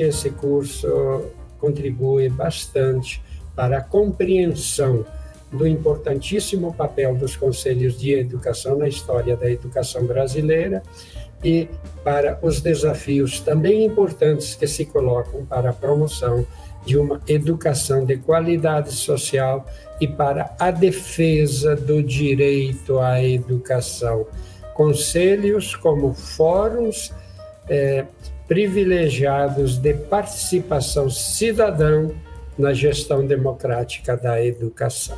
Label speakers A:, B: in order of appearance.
A: que esse curso contribui bastante para a compreensão do importantíssimo papel dos conselhos de educação na história da educação brasileira e para os desafios também importantes que se colocam para a promoção de uma educação de qualidade social e para a defesa do direito à educação. Conselhos como fóruns é, privilegiados de participação cidadã na gestão democrática da educação.